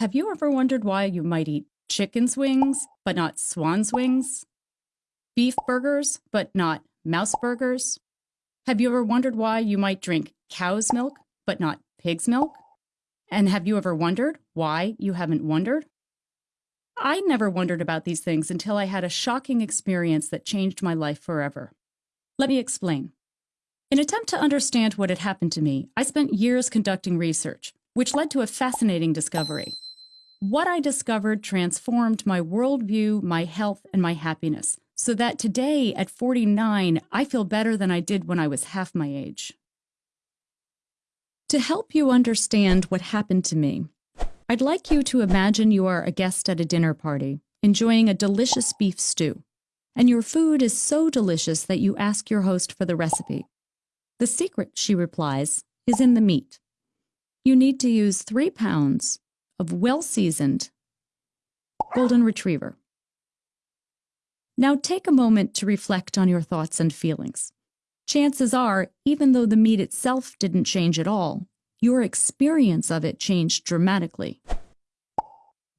Have you ever wondered why you might eat chicken's wings, but not swan's wings? Beef burgers, but not mouse burgers? Have you ever wondered why you might drink cow's milk, but not pig's milk? And have you ever wondered why you haven't wondered? I never wondered about these things until I had a shocking experience that changed my life forever. Let me explain. In attempt to understand what had happened to me, I spent years conducting research, which led to a fascinating discovery. What I discovered transformed my worldview, my health, and my happiness, so that today, at 49, I feel better than I did when I was half my age. To help you understand what happened to me, I'd like you to imagine you are a guest at a dinner party, enjoying a delicious beef stew, and your food is so delicious that you ask your host for the recipe. The secret, she replies, is in the meat. You need to use three pounds of well seasoned Golden Retriever. Now take a moment to reflect on your thoughts and feelings. Chances are, even though the meat itself didn't change at all, your experience of it changed dramatically.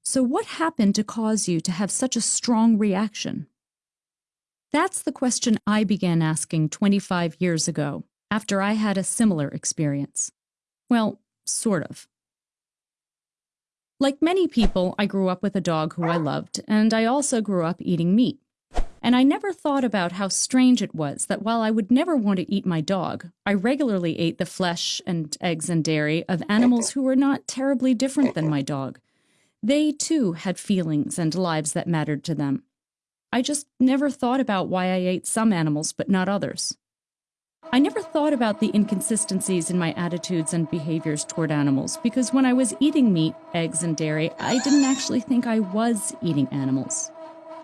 So, what happened to cause you to have such a strong reaction? That's the question I began asking 25 years ago after I had a similar experience. Well, sort of. Like many people, I grew up with a dog who I loved, and I also grew up eating meat. And I never thought about how strange it was that while I would never want to eat my dog, I regularly ate the flesh and eggs and dairy of animals who were not terribly different than my dog. They too had feelings and lives that mattered to them. I just never thought about why I ate some animals but not others. I never thought about the inconsistencies in my attitudes and behaviors toward animals because when I was eating meat, eggs, and dairy, I didn't actually think I was eating animals.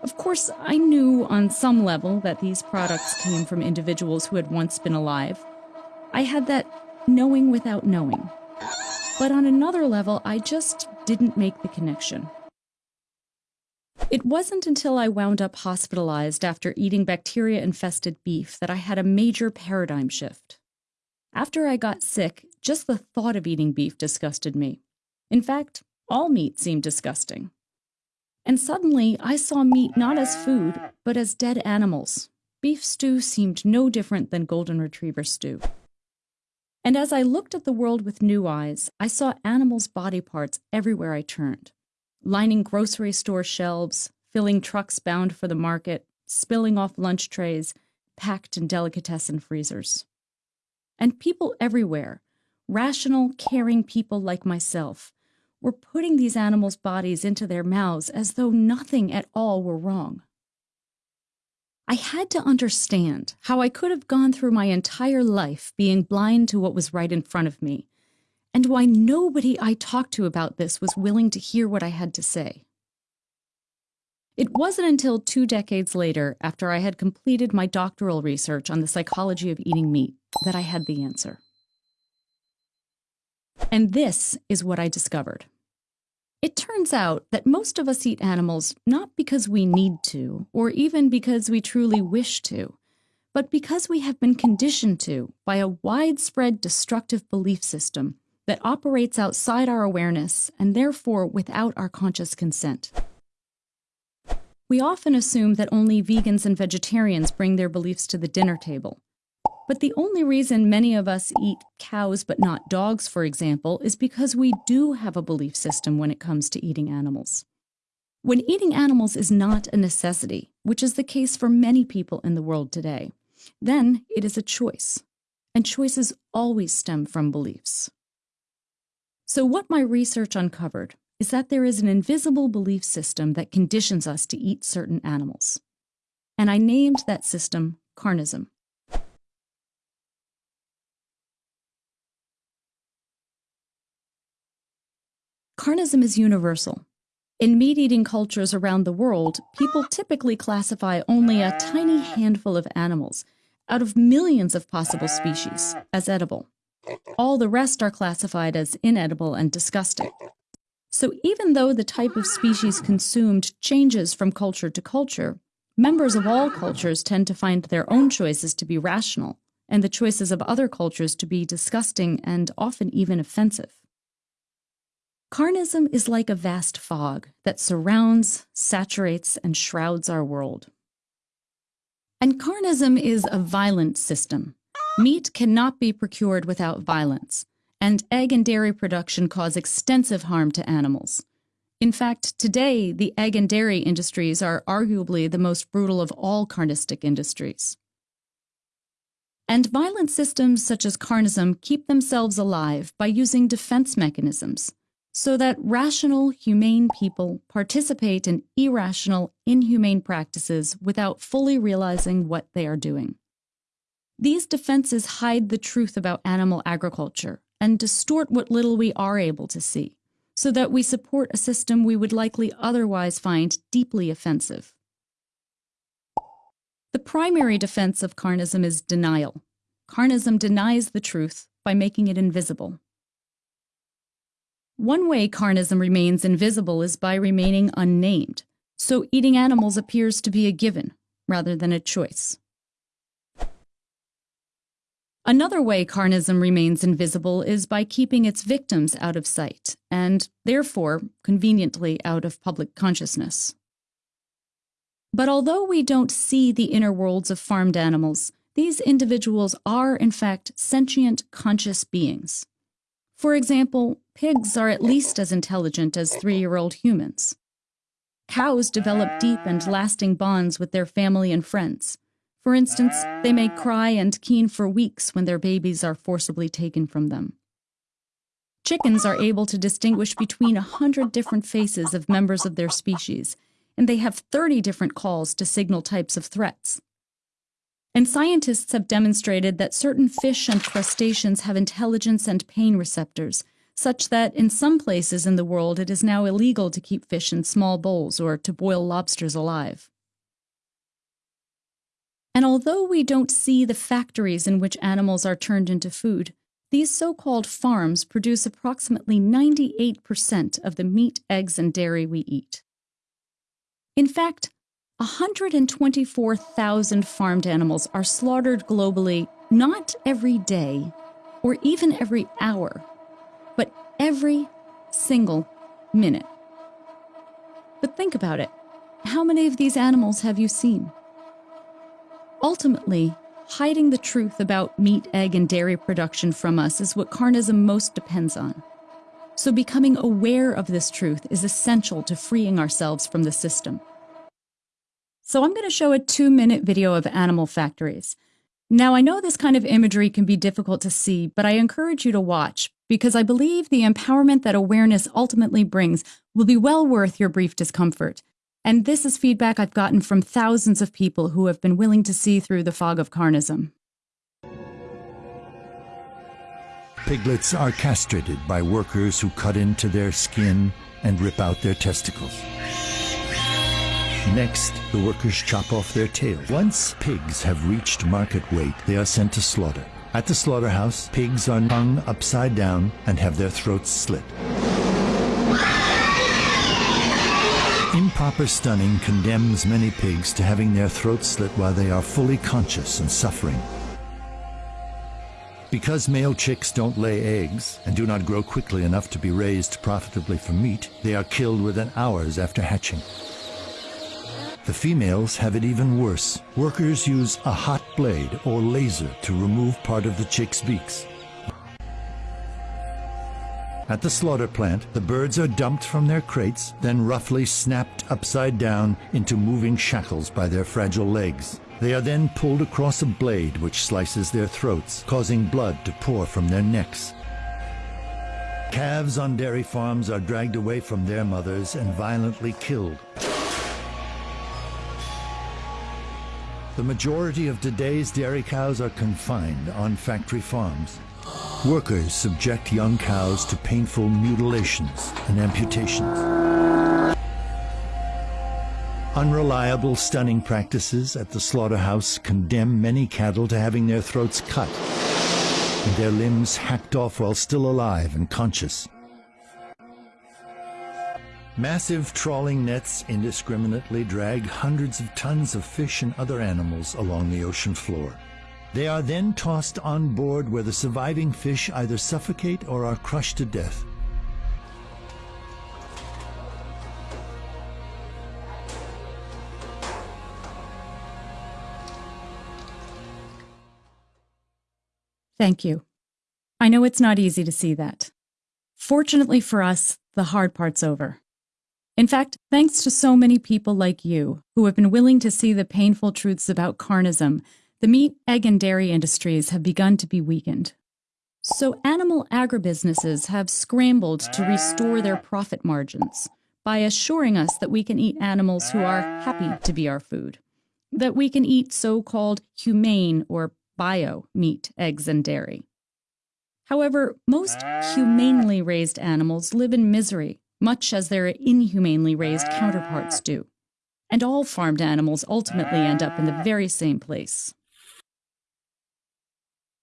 Of course, I knew on some level that these products came from individuals who had once been alive. I had that knowing without knowing. But on another level, I just didn't make the connection. It wasn't until I wound up hospitalized after eating bacteria infested beef that I had a major paradigm shift. After I got sick, just the thought of eating beef disgusted me. In fact, all meat seemed disgusting. And suddenly, I saw meat not as food, but as dead animals. Beef stew seemed no different than golden retriever stew. And as I looked at the world with new eyes, I saw animals' body parts everywhere I turned lining grocery store shelves, filling trucks bound for the market, spilling off lunch trays, packed in delicatessen freezers. And people everywhere, rational, caring people like myself, were putting these animals' bodies into their mouths as though nothing at all were wrong. I had to understand how I could have gone through my entire life being blind to what was right in front of me and why nobody I talked to about this was willing to hear what I had to say. It wasn't until two decades later, after I had completed my doctoral research on the psychology of eating meat, that I had the answer. And this is what I discovered. It turns out that most of us eat animals not because we need to, or even because we truly wish to, but because we have been conditioned to by a widespread destructive belief system that operates outside our awareness and therefore without our conscious consent. We often assume that only vegans and vegetarians bring their beliefs to the dinner table. But the only reason many of us eat cows but not dogs, for example, is because we do have a belief system when it comes to eating animals. When eating animals is not a necessity, which is the case for many people in the world today, then it is a choice. And choices always stem from beliefs. So, what my research uncovered is that there is an invisible belief system that conditions us to eat certain animals. And I named that system carnism. Carnism is universal. In meat eating cultures around the world, people typically classify only a tiny handful of animals out of millions of possible species as edible. All the rest are classified as inedible and disgusting. So even though the type of species consumed changes from culture to culture, members of all cultures tend to find their own choices to be rational and the choices of other cultures to be disgusting and often even offensive. Carnism is like a vast fog that surrounds, saturates, and shrouds our world. And carnism is a violent system. Meat cannot be procured without violence, and egg and dairy production cause extensive harm to animals. In fact, today, the egg and dairy industries are arguably the most brutal of all carnistic industries. And violent systems such as carnism keep themselves alive by using defense mechanisms so that rational, humane people participate in irrational, inhumane practices without fully realizing what they are doing. These defenses hide the truth about animal agriculture and distort what little we are able to see, so that we support a system we would likely otherwise find deeply offensive. The primary defense of carnism is denial. Carnism denies the truth by making it invisible. One way carnism remains invisible is by remaining unnamed, so eating animals appears to be a given rather than a choice. Another way carnism remains invisible is by keeping its victims out of sight, and therefore, conveniently, out of public consciousness. But although we don't see the inner worlds of farmed animals, these individuals are, in fact, sentient, conscious beings. For example, pigs are at least as intelligent as three year old humans. Cows develop deep and lasting bonds with their family and friends. For instance, they may cry and keen for weeks when their babies are forcibly taken from them. Chickens are able to distinguish between a hundred different faces of members of their species, and they have 30 different calls to signal types of threats. And scientists have demonstrated that certain fish and crustaceans have intelligence and pain receptors, such that in some places in the world it is now illegal to keep fish in small bowls or to boil lobsters alive. And although we don't see the factories in which animals are turned into food, these so called farms produce approximately 98% of the meat, eggs, and dairy we eat. In fact, 124,000 farmed animals are slaughtered globally not every day or even every hour, but every single minute. But think about it how many of these animals have you seen? Ultimately, hiding the truth about meat, egg, and dairy production from us is what carnism most depends on. So, becoming aware of this truth is essential to freeing ourselves from the system. So I'm going to show a two minute video of animal factories. Now, I know this kind of imagery can be difficult to see, but I encourage you to watch because I believe the empowerment that awareness ultimately brings will be well worth your brief discomfort. And this is feedback I've gotten from thousands of people who have been willing to see through the fog of carnism. Piglets are castrated by workers who cut into their skin and rip out their testicles. Next, the workers chop off their tails. Once pigs have reached market weight, they are sent to slaughter. At the slaughterhouse, pigs are hung upside down and have their throats slit. Improper stunning condemns many pigs to having their throats slit while they are fully conscious and suffering. Because male chicks don't lay eggs and do not grow quickly enough to be raised profitably for meat, they are killed within hours after hatching. The females have it even worse. Workers use a hot blade or laser to remove part of the chick's beaks. At the slaughter plant, the birds are dumped from their crates, then roughly snapped upside down into moving shackles by their fragile legs. They are then pulled across a blade which slices their throats, causing blood to pour from their necks. Calves on dairy farms are dragged away from their mothers and violently killed. The majority of today's dairy cows are confined on factory farms. Workers subject young cows to painful mutilations and amputations. Unreliable stunning practices at the slaughterhouse condemn many cattle to having their throats cut and their limbs hacked off while still alive and conscious. Massive trawling nets indiscriminately drag hundreds of tons of fish and other animals along the ocean floor. They are then tossed on board where the surviving fish either suffocate or are crushed to death. Thank you. I know it's not easy to see that. Fortunately for us, the hard part's over. In fact, thanks to so many people like you who have been willing to see the painful truths about carnism the meat, egg, and dairy industries have begun to be weakened. So, animal agribusinesses have scrambled to restore their profit margins by assuring us that we can eat animals who are happy to be our food, that we can eat so called humane or bio meat, eggs, and dairy. However, most humanely raised animals live in misery, much as their inhumanely raised counterparts do. And all farmed animals ultimately end up in the very same place.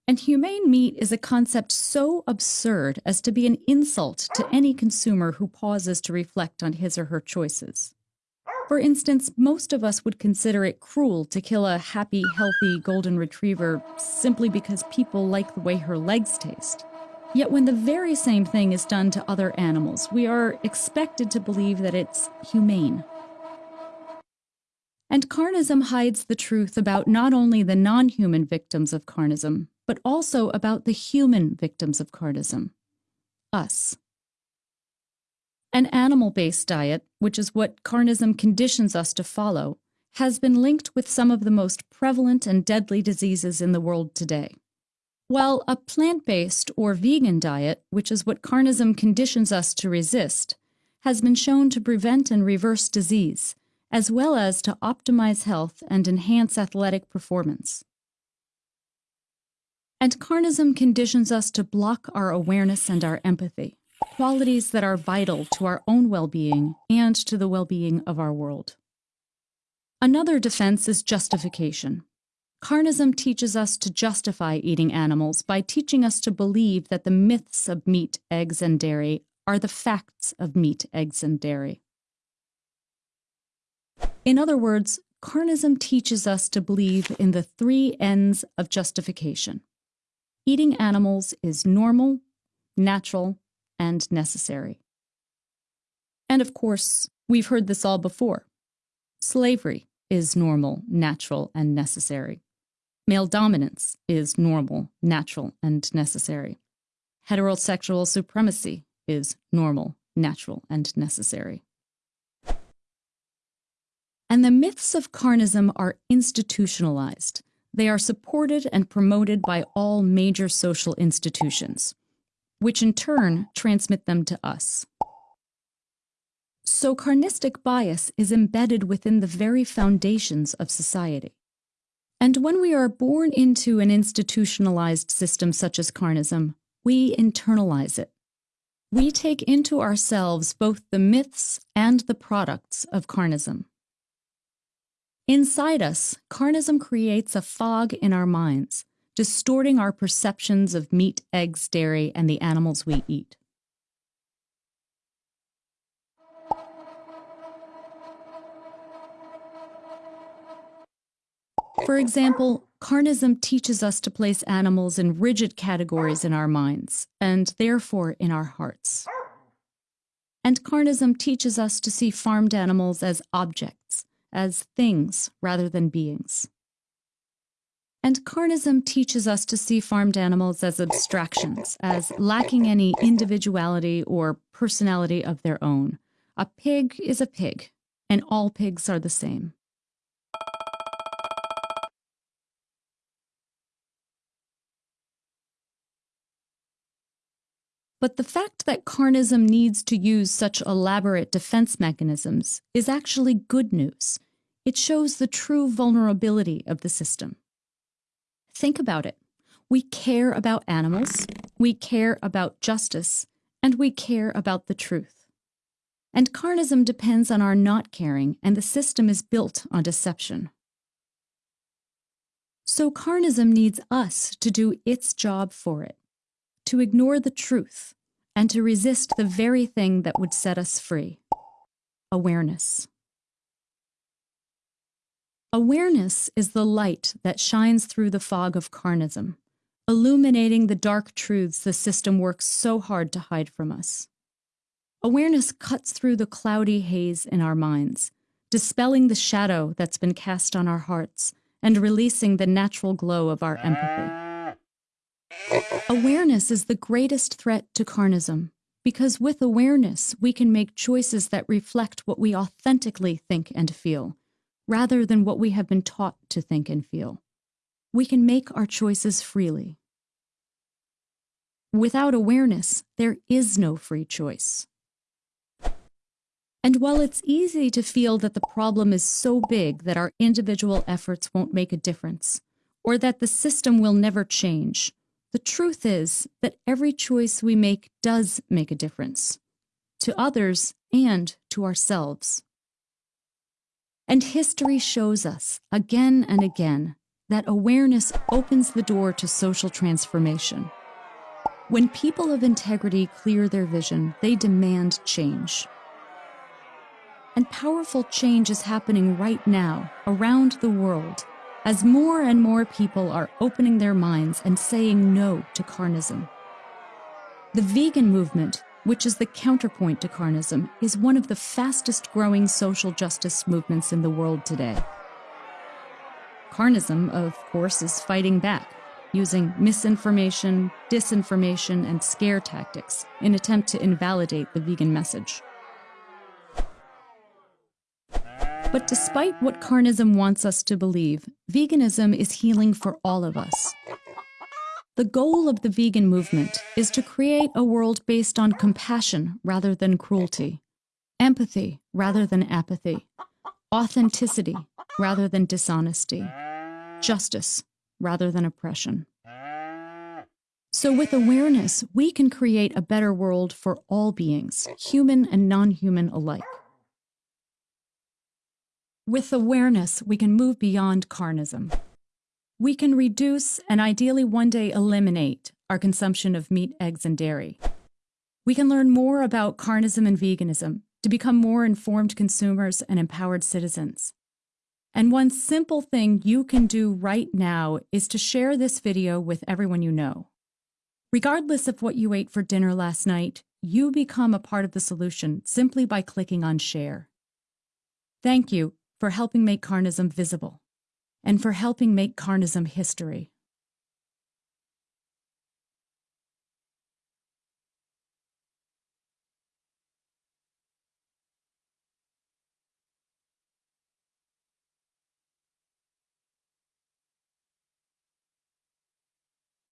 And humane meat is a concept so absurd as to be an insult to any consumer who pauses to reflect on his or her choices. For instance, most of us would consider it cruel to kill a happy, healthy golden retriever simply because people like the way her legs taste. Yet when the very same thing is done to other animals, we are expected to believe that it's humane. And carnism hides the truth about not only the non human victims of carnism, but also about the human victims of carnism us. An animal based diet, which is what carnism conditions us to follow, has been linked with some of the most prevalent and deadly diseases in the world today. While a plant based or vegan diet, which is what carnism conditions us to resist, has been shown to prevent and reverse disease, as well as to optimize health and enhance athletic performance. And carnism conditions us to block our awareness and our empathy, qualities that are vital to our own well being and to the well being of our world. Another defense is justification. Carnism teaches us to justify eating animals by teaching us to believe that the myths of meat, eggs, and dairy are the facts of meat, eggs, and dairy. In other words, carnism teaches us to believe in the three Ns of justification Eating animals is normal, natural, and necessary. And of course, we've heard this all before. Slavery is normal, natural, and necessary. Male dominance is normal, natural, and necessary. Heterosexual supremacy is normal, natural, and necessary. And the myths of carnism are institutionalized. They are supported and promoted by all major social institutions, which in turn transmit them to us. So, carnistic bias is embedded within the very foundations of society. And when we are born into an institutionalized system such as carnism, we internalize it. We take into ourselves both the myths and the products of carnism. Inside us, carnism creates a fog in our minds, distorting our perceptions of meat, eggs, dairy, and the animals we eat. For example, carnism teaches us to place animals in rigid categories in our minds, and therefore in our hearts. And carnism teaches us to see farmed animals as objects, as things rather than beings. And carnism teaches us to see farmed animals as abstractions, as lacking any individuality or personality of their own. A pig is a pig, and all pigs are the same. But the fact that carnism needs to use such elaborate defense mechanisms is actually good news. It shows the true vulnerability of the system. Think about it. We care about animals, we care about justice, and we care about the truth. And carnism depends on our not caring, and the system is built on deception. So carnism needs us to do its job for it to ignore the truth, and to resist the very thing that would set us free awareness. Awareness is the light that shines through the fog of carnism, illuminating the dark truths the system works so hard to hide from us. Awareness cuts through the cloudy haze in our minds, dispelling the shadow that's been cast on our hearts and releasing the natural glow of our empathy. Awareness is the greatest threat to carnism because with awareness, we can make choices that reflect what we authentically think and feel, rather than what we have been taught to think and feel. We can make our choices freely. Without awareness, there is no free choice. And while it's easy to feel that the problem is so big that our individual efforts won't make a difference, or that the system will never change, the truth is that every choice we make does make a difference to others and to ourselves. And history shows us again and again that awareness opens the door to social transformation. When people of integrity clear their vision, they demand change. And powerful change is happening right now around the world as more and more people are opening their minds and saying no to carnism. The vegan movement, which is the counterpoint to carnism, is one of the fastest growing social justice movements in the world today. Carnism, of course, is fighting back, using misinformation, disinformation, and scare tactics in attempt to invalidate the vegan message. But despite what carnism wants us to believe, veganism is healing for all of us. The goal of the vegan movement is to create a world based on compassion rather than cruelty, empathy rather than apathy, authenticity rather than dishonesty, justice rather than oppression. So, with awareness, we can create a better world for all beings, human and non human alike. With awareness, we can move beyond carnism. We can reduce and ideally one day eliminate our consumption of meat, eggs, and dairy. We can learn more about carnism and veganism to become more informed consumers and empowered citizens. And one simple thing you can do right now is to share this video with everyone you know. Regardless of what you ate for dinner last night, you become a part of the solution simply by clicking on share. Thank you for helping make carnism visible and for helping make carnism history.